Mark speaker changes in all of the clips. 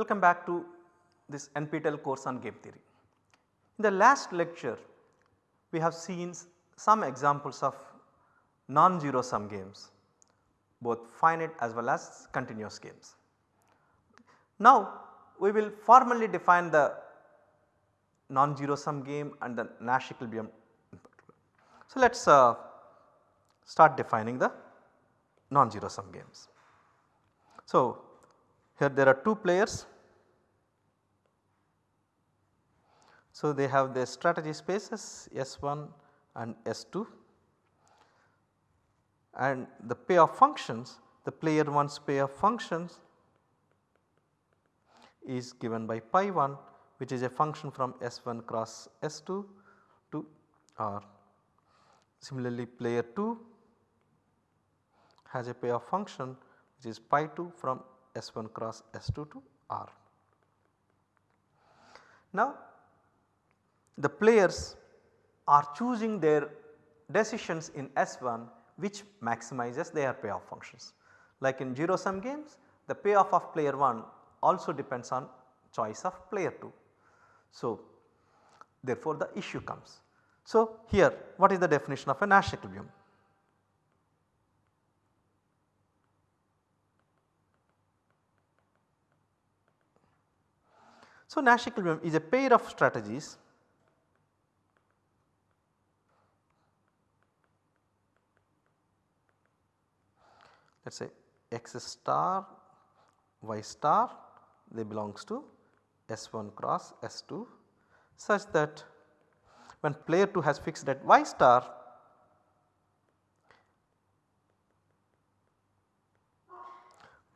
Speaker 1: Welcome back to this NPTEL course on game theory. In the last lecture we have seen some examples of non-zero sum games both finite as well as continuous games. Now we will formally define the non-zero sum game and the Nash equilibrium. So let us uh, start defining the non-zero sum games. So here there are 2 players. So they have their strategy spaces S1 and S2 and the pair of functions the player 1's pair of functions is given by pi 1 which is a function from S1 cross S2 to R. Similarly player 2 has a pair of function which is pi 2 from S1 cross S2 to R. Now the players are choosing their decisions in S1 which maximizes their payoff functions. Like in 0 sum games the payoff of player 1 also depends on choice of player 2. So therefore the issue comes. So here what is the definition of a Nash equilibrium? So Nash equilibrium is a pair of strategies. Let us say x star y star they belongs to S1 cross S2 such that when player 2 has fixed at y star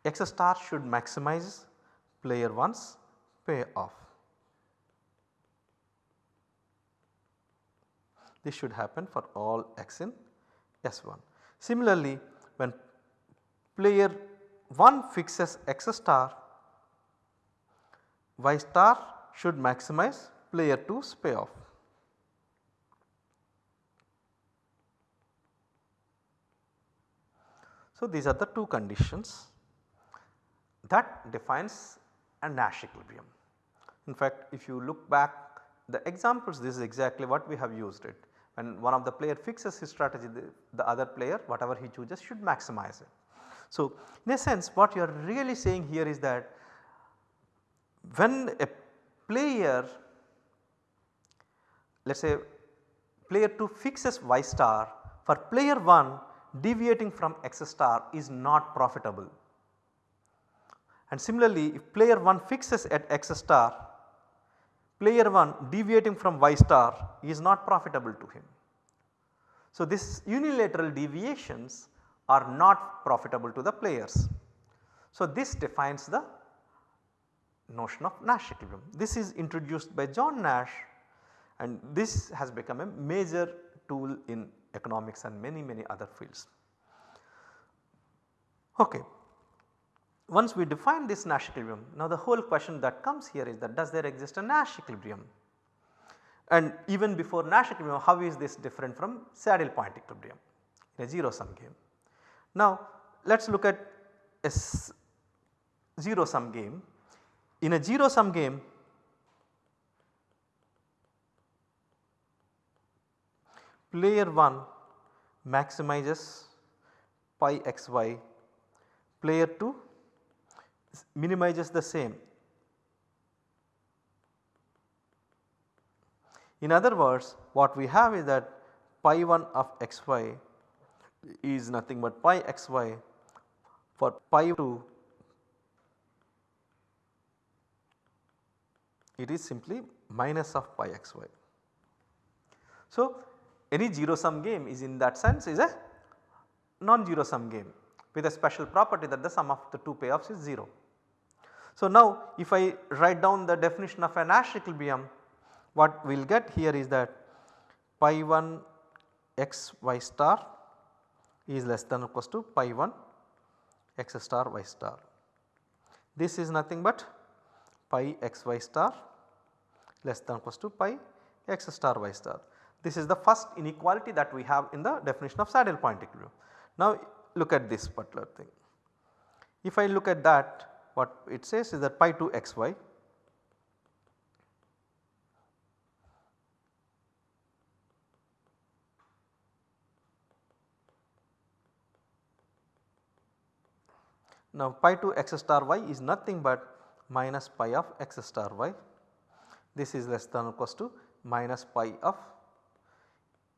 Speaker 1: x star should maximize player 1's payoff. This should happen for all x in S1. Similarly, when player 1 fixes x star, y star should maximize player 2's payoff. So, these are the two conditions that defines a Nash equilibrium. In fact, if you look back the examples this is exactly what we have used it. When one of the player fixes his strategy the, the other player whatever he chooses should maximize it. So, in a sense what you are really saying here is that when a player let us say player 2 fixes y star for player 1 deviating from x star is not profitable. And similarly if player 1 fixes at x star player 1 deviating from y star is not profitable to him. So, this unilateral deviations are not profitable to the players. So, this defines the notion of Nash equilibrium. This is introduced by John Nash and this has become a major tool in economics and many many other fields. Okay. Once we define this Nash equilibrium, now the whole question that comes here is that does there exist a Nash equilibrium? And even before Nash equilibrium how is this different from saddle point equilibrium in a 0 sum game? Now let us look at a 0 sum game. In a 0 sum game player 1 maximizes pi xy, player 2 minimizes the same. In other words what we have is that pi 1 of xy is nothing but pi xy for pi 2 it is simply minus of pi xy. So, any 0 sum game is in that sense is a non-zero sum game with a special property that the sum of the two payoffs is 0. So, now if I write down the definition of an equilibrium what we will get here is that pi 1 x y star is less than or equals to pi 1 x star y star. This is nothing but pi x y star less than or equals to pi x star y star. This is the first inequality that we have in the definition of saddle point equilibrium. Now look at this particular thing. If I look at that what it says is that pi 2 xy Now pi 2 x star y is nothing but minus pi of x star y. This is less than or equals to minus pi of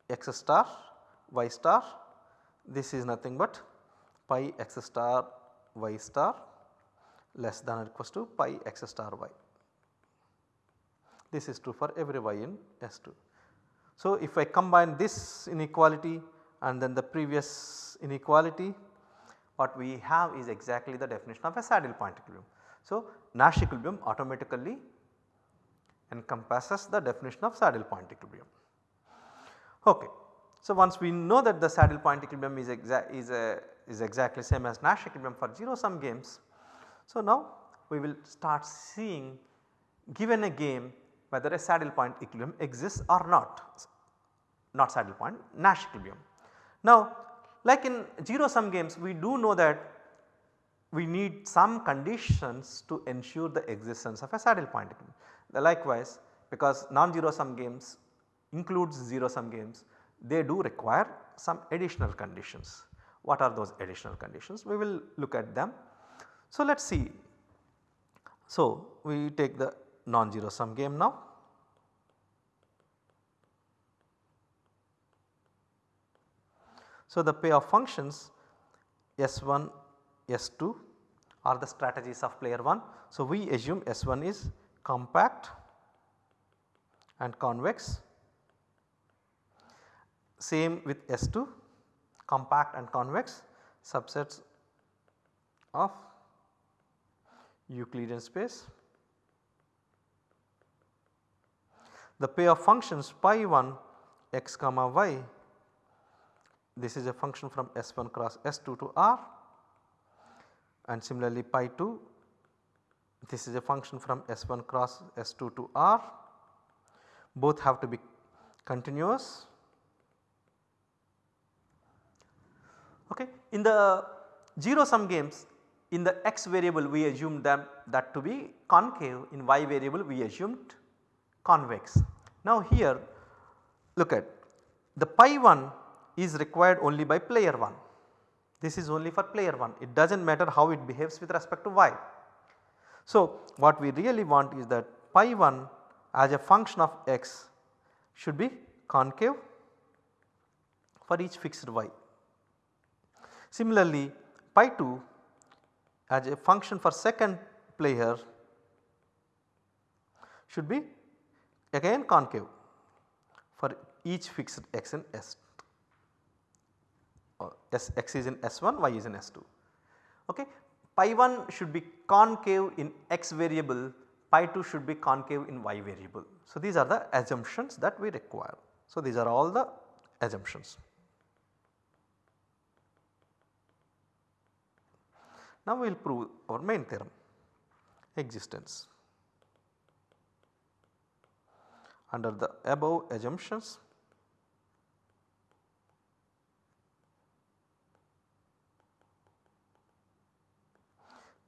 Speaker 1: x star y star. This is nothing but pi x star y star less than or equals to pi x star y. This is true for every y in S2. So, if I combine this inequality and then the previous inequality what we have is exactly the definition of a saddle point equilibrium. So, Nash equilibrium automatically encompasses the definition of saddle point equilibrium. Okay. So, once we know that the saddle point equilibrium is, exa is, a, is exactly same as Nash equilibrium for 0 sum games. So, now we will start seeing given a game whether a saddle point equilibrium exists or not, not saddle point Nash equilibrium. Now like in 0 sum games we do know that we need some conditions to ensure the existence of a saddle point. equilibrium. Likewise because non-zero sum games includes 0 sum games they do require some additional conditions. What are those additional conditions? We will look at them. So, let us see. So, we take the non-zero sum game now. So, the pair of functions S1, S2 are the strategies of player 1. So, we assume S1 is compact and convex same with S2 compact and convex subsets of Euclidean space. The pair of functions pi 1 x comma y this is a function from S1 cross S2 to R and similarly pi 2 this is a function from S1 cross S2 to R both have to be continuous. Okay. In the 0 sum games in the x variable we assumed them that to be concave in y variable we assumed convex. Now here look at the pi 1 is required only by player 1. This is only for player 1 it does not matter how it behaves with respect to y. So what we really want is that pi 1 as a function of x should be concave for each fixed y. Similarly pi 2 as a function for second player should be again concave for each fixed x in S S x is in S1, y is in S2. Okay. Pi 1 should be concave in x variable, pi 2 should be concave in y variable. So, these are the assumptions that we require. So, these are all the assumptions. Now, we will prove our main theorem existence. Under the above assumptions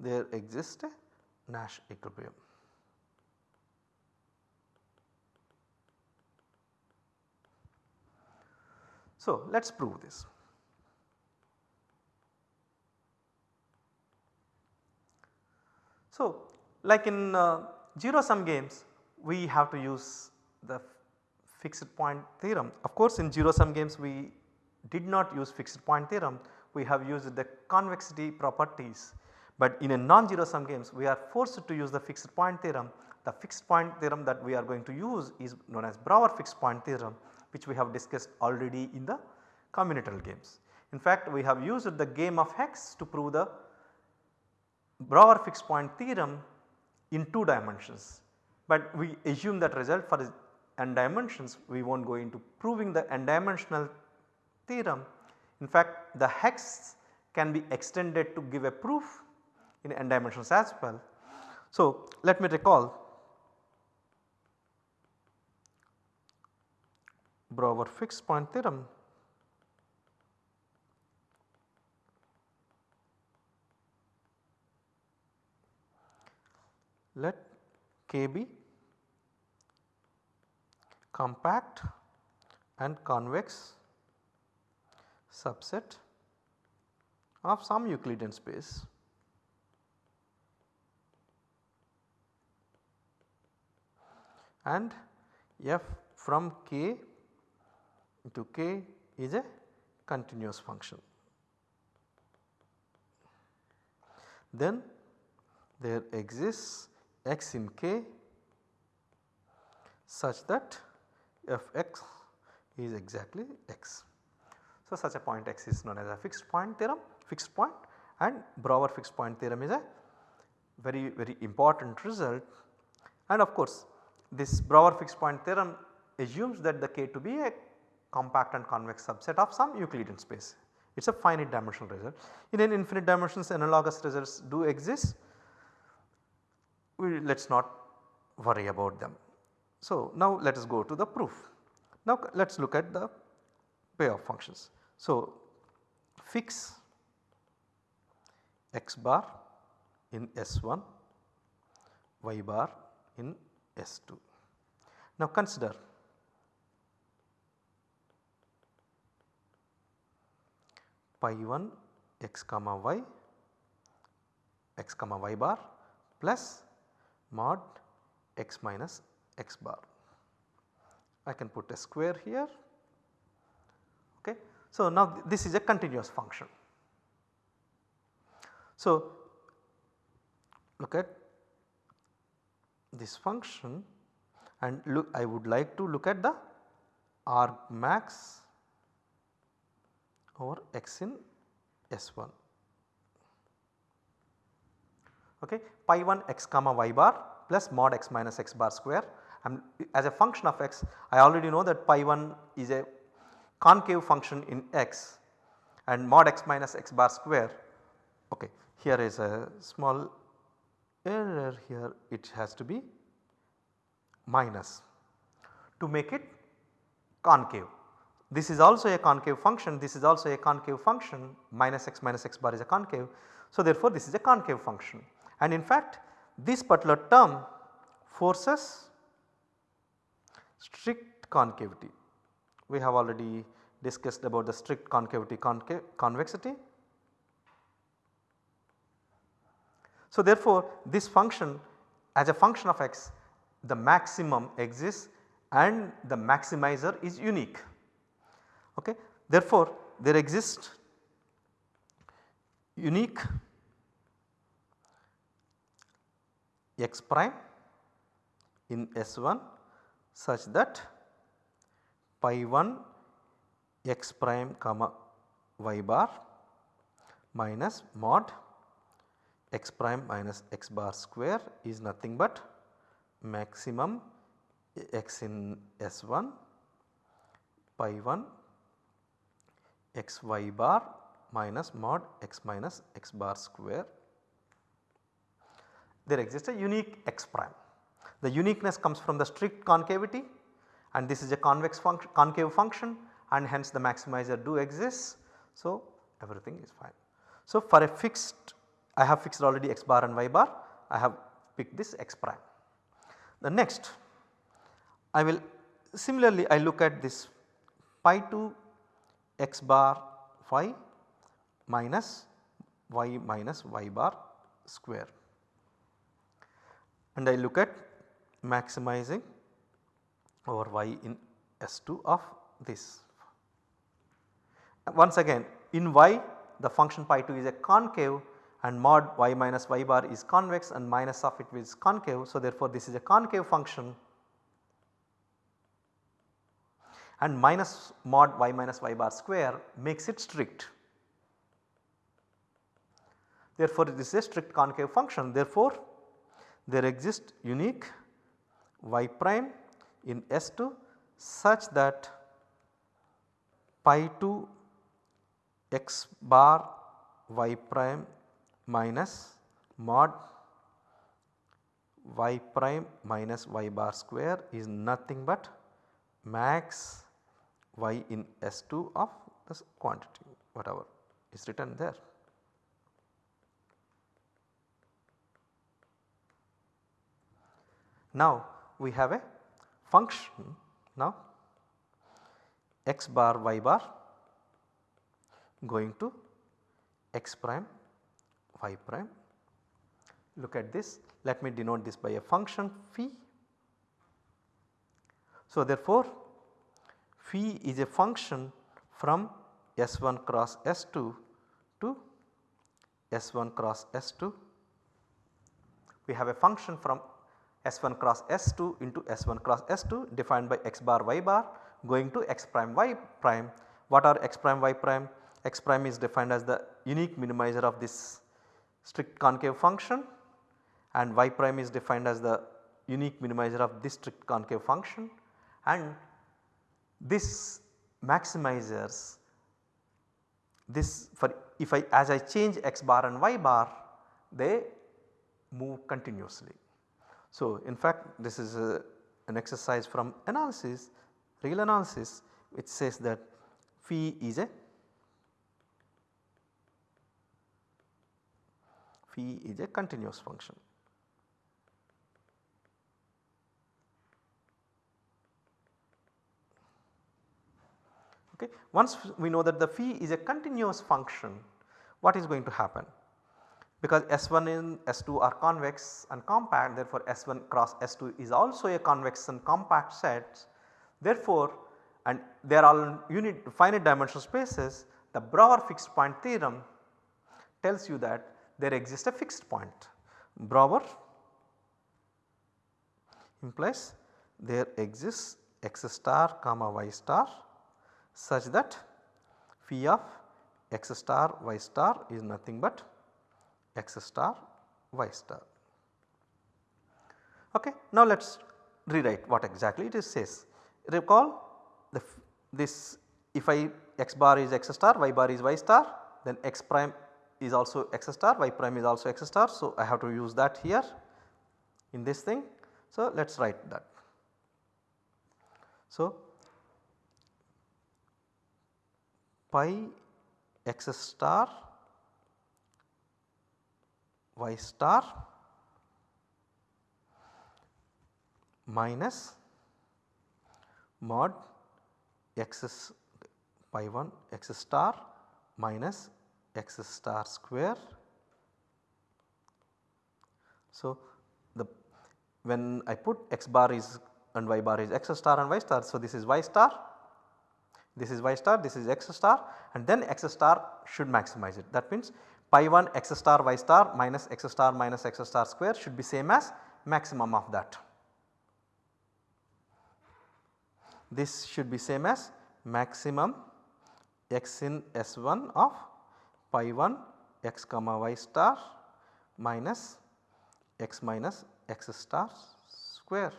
Speaker 1: there exists a Nash equilibrium. So, let us prove this. So, like in uh, 0 sum games we have to use the fixed point theorem. Of course, in 0 sum games we did not use fixed point theorem, we have used the convexity properties but in a non-zero sum games we are forced to use the fixed point theorem. The fixed point theorem that we are going to use is known as Brouwer fixed point theorem which we have discussed already in the combinatorial games. In fact, we have used the game of hex to prove the Brouwer fixed point theorem in 2 dimensions, but we assume that result for n dimensions we will not go into proving the n dimensional theorem. In fact, the hex can be extended to give a proof in n dimensions as well. So, let me recall Brouwer fixed point theorem let k be compact and convex subset of some Euclidean space and f from k to k is a continuous function. Then there exists x in k such that f x is exactly x. So, such a point x is known as a fixed point theorem, fixed point and Brouwer fixed point theorem is a very very important result and of course this Brouwer fixed point theorem assumes that the k to be a compact and convex subset of some Euclidean space. It is a finite dimensional result. In an infinite dimensions analogous results do exist, we let us not worry about them. So, now let us go to the proof. Now let us look at the payoff functions. So, fix x bar in S1, y bar in S2. Now consider pi 1 x comma y x comma y bar plus mod x minus x bar. I can put a square here. Okay. So, now th this is a continuous function. So, look at this function and look I would like to look at the arg max over x in S1 okay? Pi 1 x comma y bar plus mod x minus x bar square. And as a function of x I already know that pi 1 is a concave function in x and mod x minus x bar square. Okay here is a small error here. It has to be minus to make it concave. This is also a concave function, this is also a concave function. Minus x minus x bar is a concave. So, therefore, this is a concave function and in fact this particular term forces strict concavity. We have already discussed about the strict concavity concave convexity. So, therefore, this function as a function of x the maximum exists and the maximizer is unique. Okay. Therefore, there exists unique x prime in S1 such that pi 1 x prime comma y bar minus mod x prime minus x bar square is nothing but maximum x in S1 pi 1 x y bar minus mod x minus x bar square. There exists a unique x prime. The uniqueness comes from the strict concavity and this is a convex function concave function and hence the maximizer do exists. So, everything is fine. So, for a fixed I have fixed already x bar and y bar I have picked this x prime. The next I will similarly I look at this pi 2 x bar y minus y minus y bar square and I look at maximizing over y in S2 of this. Once again in y the function pi 2 is a concave and mod y minus y bar is convex and minus of it is concave. So, therefore, this is a concave function and minus mod y minus y bar square makes it strict. Therefore, this is a strict concave function therefore, there exists unique y prime in S2 such that pi 2 x bar y prime minus mod y prime minus y bar square is nothing but max y in S2 of this quantity whatever is written there. Now we have a function now x bar y bar going to x prime y prime. Look at this let me denote this by a function phi. So therefore phi is a function from S1 cross S2 to S1 cross S2. We have a function from S1 cross S2 into S1 cross S2 defined by x bar y bar going to x prime y prime. What are x prime y prime? x prime is defined as the unique minimizer of this strict concave function and y prime is defined as the unique minimizer of this strict concave function and this maximizers this for if I as I change x bar and y bar they move continuously. So in fact this is a, an exercise from analysis real analysis which says that phi is a phi is a continuous function. Okay. Once we know that the phi is a continuous function what is going to happen? Because S1 and S2 are convex and compact therefore S1 cross S2 is also a convex and compact set. Therefore, and they are all unit finite dimensional spaces the Brouwer fixed point theorem tells you that there exists a fixed point. Brouwer implies there exists x star comma y star such that phi of x star y star is nothing but x star y star. Okay. Now let us rewrite what exactly it is says. Recall the this if I x bar is x star y bar is y star then x prime is also x star y prime is also x star. So, I have to use that here in this thing. So, let us write that. So, pi x star y star minus mod x pi 1 x star minus x star square. So, the when I put x bar is and y bar is x star and y star. So, this is y star, this is y star, this is x star and then x star should maximize it. That means pi 1 x star y star minus x star minus x star square should be same as maximum of that. This should be same as maximum x in S1 of pi 1 x comma y star minus x minus x star square.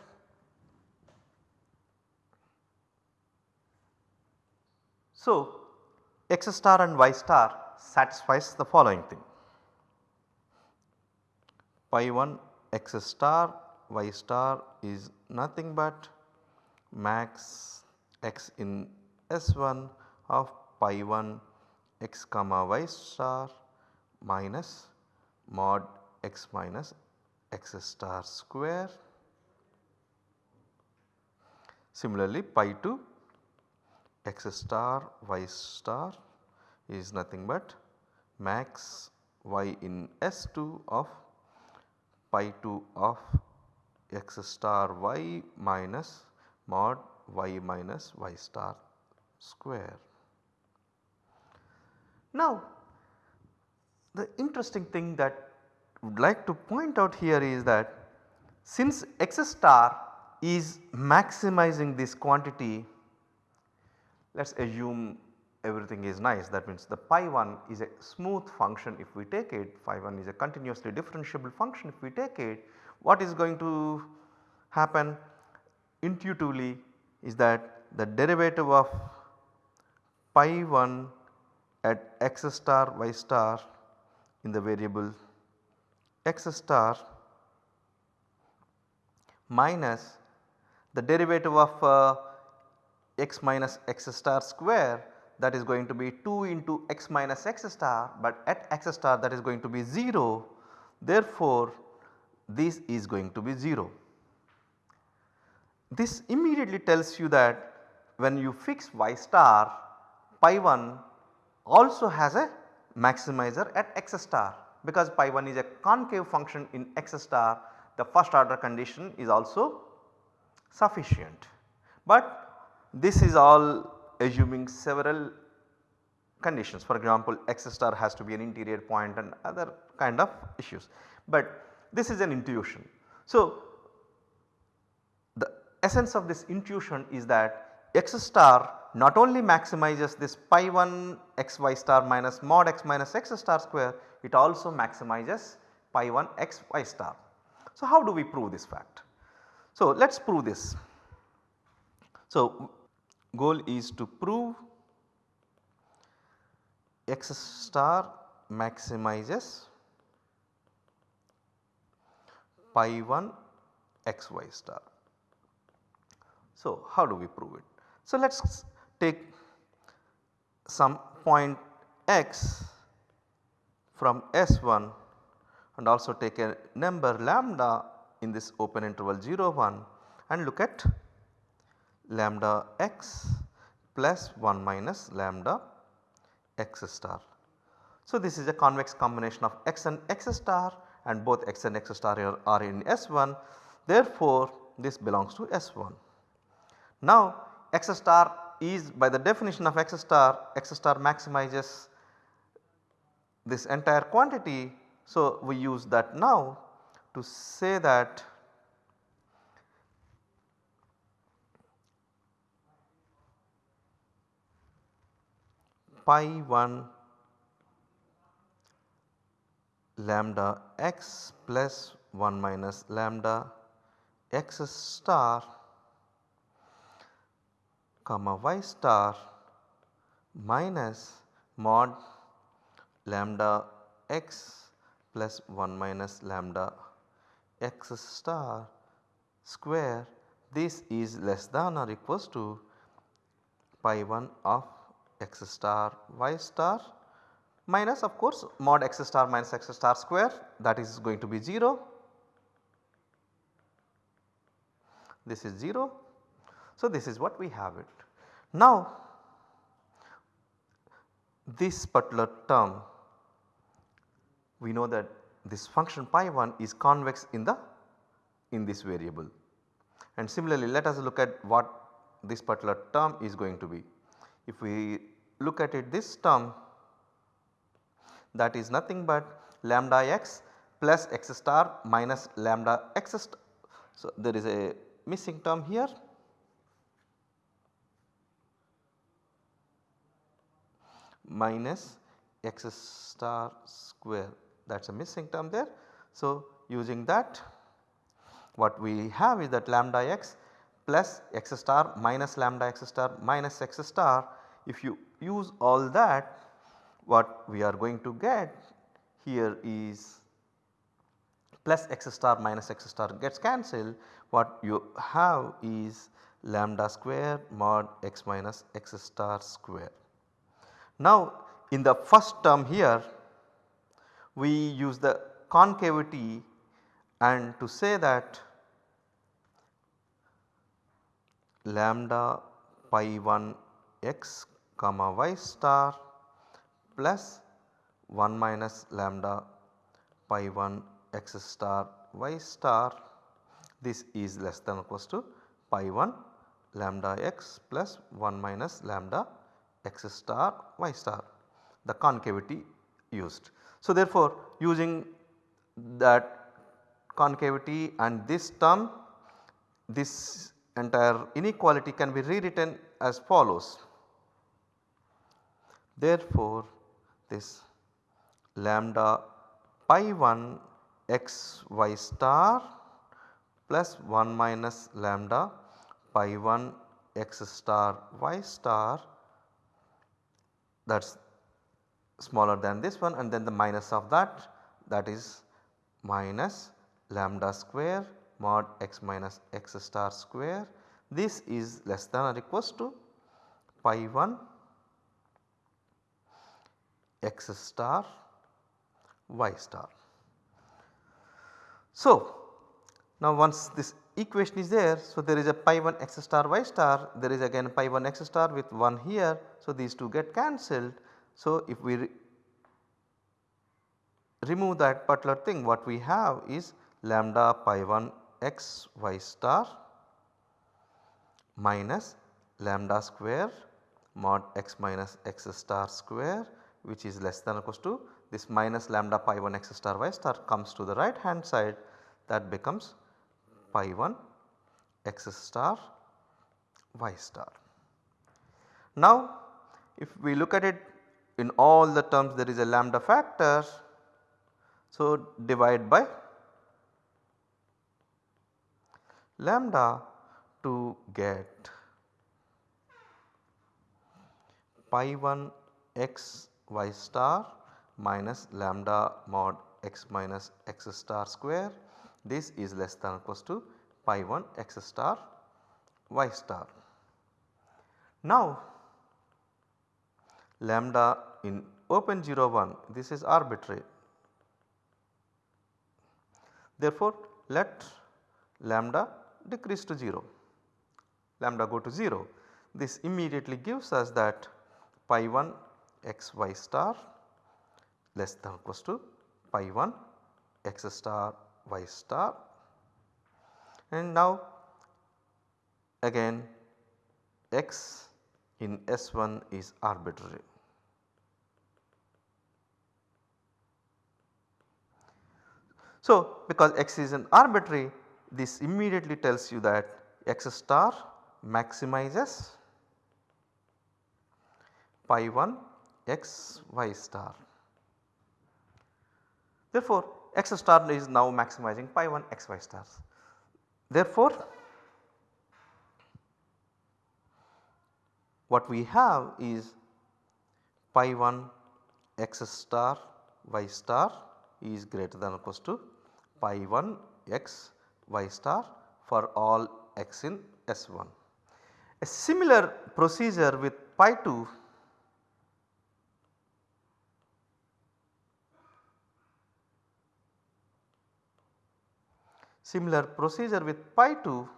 Speaker 1: So, x star and y star satisfies the following thing pi 1 x star y star is nothing but max x in S1 of pi 1 x comma y star minus mod x minus x star square. Similarly, pi 2 x star y star is nothing but max y in S2 of pi 2 of x star y minus mod y minus y star square. Now the interesting thing that I would like to point out here is that since x star is maximizing this quantity let us assume everything is nice. That means the pi 1 is a smooth function. If we take it phi 1 is a continuously differentiable function. If we take it what is going to happen intuitively is that the derivative of pi 1 at x star y star in the variable x star minus the derivative of uh, x minus x star square that is going to be 2 into x minus x star but at x star that is going to be 0 therefore this is going to be 0. this immediately tells you that when you fix y star pi 1 also has a maximizer at x star because pi 1 is a concave function in x star the first order condition is also sufficient. But this is all assuming several conditions for example x star has to be an interior point and other kind of issues. But this is an intuition. So, the essence of this intuition is that x star not only maximizes this pi 1 x y star minus mod x minus x star square it also maximizes pi 1 x y star. So, how do we prove this fact? So, let us prove this. So, goal is to prove x star maximizes pi 1 x y star. So, how do we prove it? So, let us take some point x from S1 and also take a number lambda in this open interval 0 1 and look at lambda x plus 1 minus lambda x star. So, this is a convex combination of x and x star and both x and x star are, are in S1 therefore, this belongs to S1. Now, x star is by the definition of x star, x star maximizes this entire quantity. So, we use that now to say that pi 1 lambda x plus 1 minus lambda x star comma y star minus mod lambda x plus 1 minus lambda x star square. This is less than or equals to pi 1 of x star y star minus of course mod x star minus x star square that is going to be 0. This is 0 so, this is what we have it. Now, this particular term we know that this function pi 1 is convex in the in this variable and similarly let us look at what this particular term is going to be. If we look at it this term that is nothing but lambda x plus x star minus lambda x star. So, there is a missing term here minus x star square that is a missing term there. So, using that what we have is that lambda x plus x star minus lambda x star minus x star if you use all that what we are going to get here is plus x star minus x star gets cancelled what you have is lambda square mod x minus x star square. Now in the first term here we use the concavity and to say that lambda pi 1 x comma y star plus 1 minus lambda pi 1 x star y star this is less than or equals to pi 1 lambda x plus 1 minus lambda x star y star the concavity used. So, therefore, using that concavity and this term this entire inequality can be rewritten as follows. Therefore, this lambda pi 1 x y star plus 1 minus lambda pi 1 x star y star that is smaller than this one and then the minus of that that is minus lambda square mod x minus x star square. This is less than or equals to pi 1 x star y star. So, now once this equation is there. So, there is a pi 1 x star y star there is again pi 1 x star with 1 here. So, these two get cancelled. So, if we re remove that particular thing what we have is lambda pi 1 x y star minus lambda square mod x minus x star square which is less than or equals to this minus lambda pi 1 x star y star comes to the right hand side that becomes pi 1 x star y star. Now if we look at it in all the terms there is a lambda factor. So divide by lambda to get pi 1 x y star minus lambda mod x minus x star square this is less than or equals to pi 1 x star y star. Now lambda in open 0 1 this is arbitrary. Therefore, let lambda decrease to 0, lambda go to 0. This immediately gives us that pi 1 x y star less than or equals to pi 1 x star y star and now again x in S1 is arbitrary. So, because x is an arbitrary this immediately tells you that x star maximizes pi 1 x y star. Therefore, x star is now maximizing pi 1 x y stars. Therefore, what we have is pi 1 x star y star is greater than or equals to pi 1 x y star for all x in S1. A similar procedure with pi 2 similar procedure with pi 2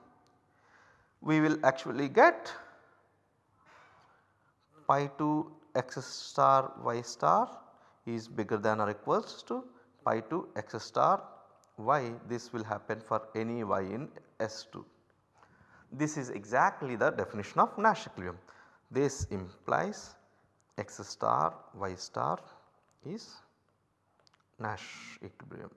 Speaker 1: we will actually get pi 2 x star y star is bigger than or equals to pi 2 x star y this will happen for any y in S2. This is exactly the definition of Nash equilibrium. This implies x star y star is Nash equilibrium.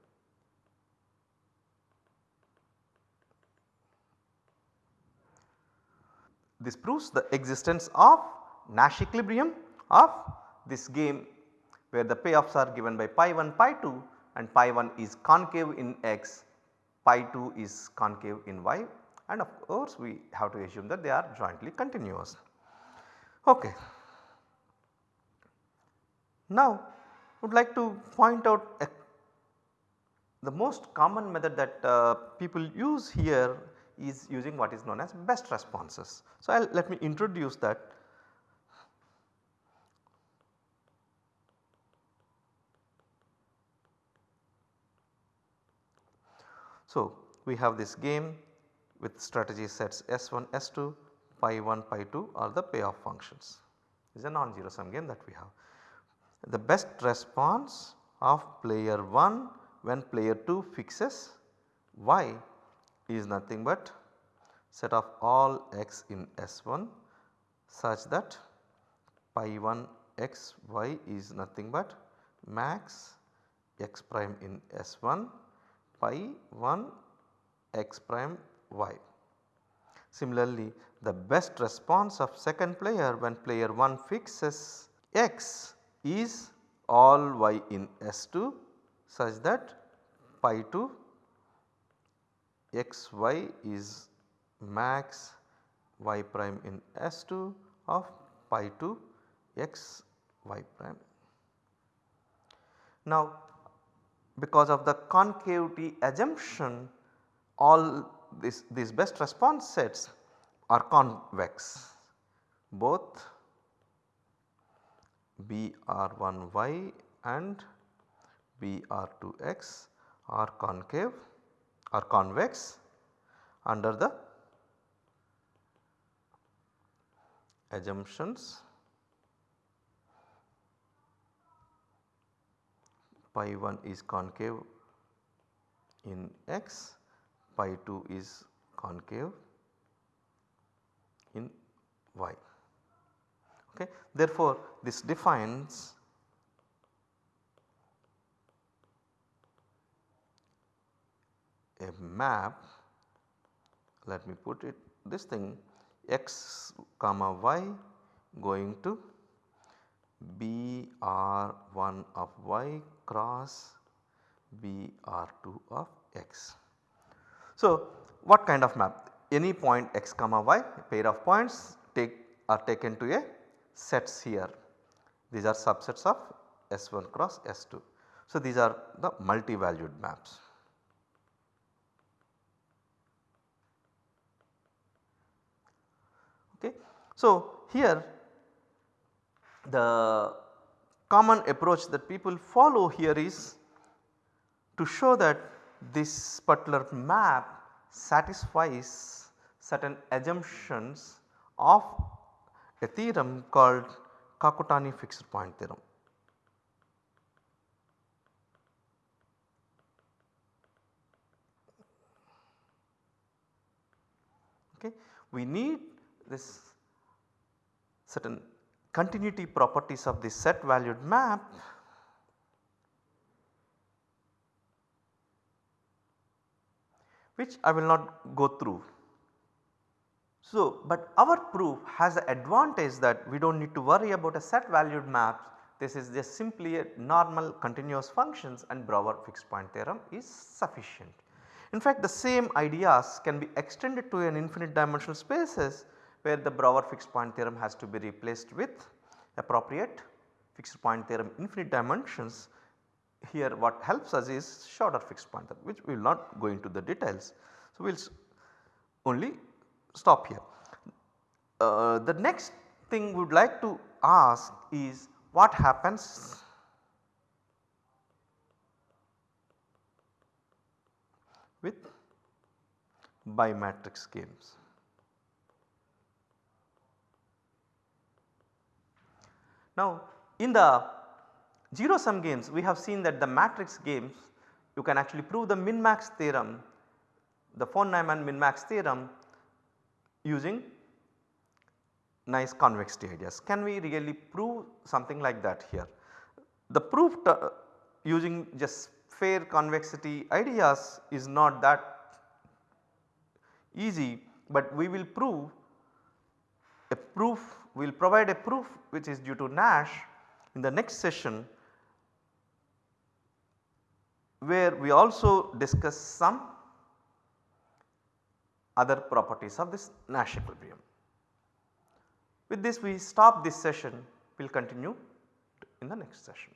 Speaker 1: This proves the existence of Nash equilibrium of this game where the payoffs are given by pi 1 pi 2 and pi 1 is concave in x, pi 2 is concave in y and of course we have to assume that they are jointly continuous. Okay. Now would like to point out a, the most common method that uh, people use here is using what is known as best responses. So, I'll let me introduce that. So, we have this game with strategy sets S1, S2, pi 1, pi 2 are the payoff functions. It is a non-zero sum game that we have. The best response of player 1 when player 2 fixes y is nothing but set of all x in S1 such that pi 1 x y is nothing but max x prime in S1 pi 1 x prime y. Similarly, the best response of second player when player 1 fixes x is all y in S2 such that pi 2 x y is max y prime in S2 of pi 2 x y prime. Now because of the concavity assumption all this, these best response sets are convex both BR1y and BR2x are concave are convex under the assumptions pi 1 is concave in x, pi 2 is concave in y. Okay. Therefore, this defines a map let me put it this thing x comma y going to BR1 of y cross BR2 of x. So, what kind of map? Any point x comma y pair of points take are taken to a sets here. These are subsets of S1 cross S2. So, these are the multi-valued maps. Okay. So, here the common approach that people follow here is to show that this particular map satisfies certain assumptions of a theorem called Kakutani fixed point theorem. Okay. We need this certain continuity properties of the set valued map which I will not go through. So, but our proof has the advantage that we do not need to worry about a set valued map. This is just simply a normal continuous functions and Brouwer fixed point theorem is sufficient. In fact, the same ideas can be extended to an infinite dimensional spaces where the Brouwer fixed point theorem has to be replaced with appropriate fixed point theorem infinite dimensions. Here what helps us is Schauder fixed point theorem which we will not go into the details. So, we will only stop here. Uh, the next thing we would like to ask is what happens with bimatrix games. Now in the 0 sum games we have seen that the matrix games you can actually prove the min max theorem the von Neumann min max theorem using nice convexity ideas. Can we really prove something like that here? The proof using just fair convexity ideas is not that easy, but we will prove a proof we will provide a proof which is due to Nash in the next session where we also discuss some other properties of this Nash equilibrium. With this we stop this session, we will continue in the next session.